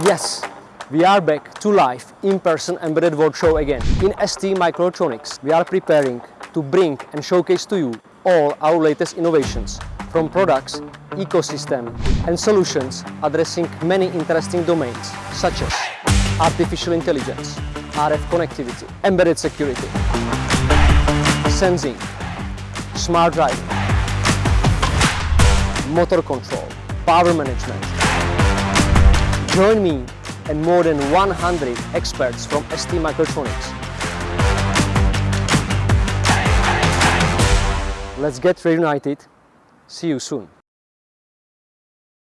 Yes, we are back to live in-person Embedded World Show again. In ST Microelectronics, we are preparing to bring and showcase to you all our latest innovations from products, ecosystem and solutions addressing many interesting domains such as artificial intelligence, RF connectivity, embedded security, sensing, smart driving, motor control, power management. Join me and more than 100 experts from ST Microelectronics. Let's get reunited. See you soon.